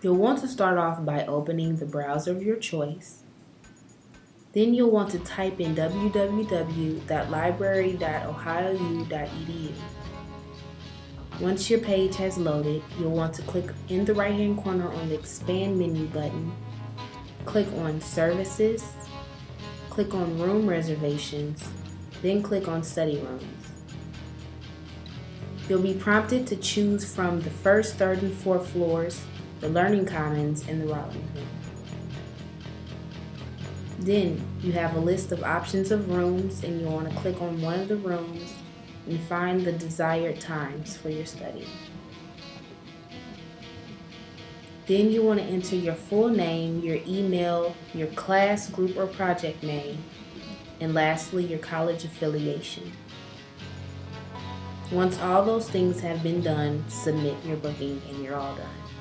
You'll want to start off by opening the browser of your choice. Then you'll want to type in www.library.ohiou.edu. Once your page has loaded, you'll want to click in the right hand corner on the expand menu button, click on services, click on room reservations, then click on study rooms. You'll be prompted to choose from the first, third, and fourth floors, the Learning Commons, and the Rollins Room. Then you have a list of options of rooms and you want to click on one of the rooms and find the desired times for your study. Then you want to enter your full name, your email, your class, group, or project name, and lastly, your college affiliation. Once all those things have been done, submit your booking and you're all done.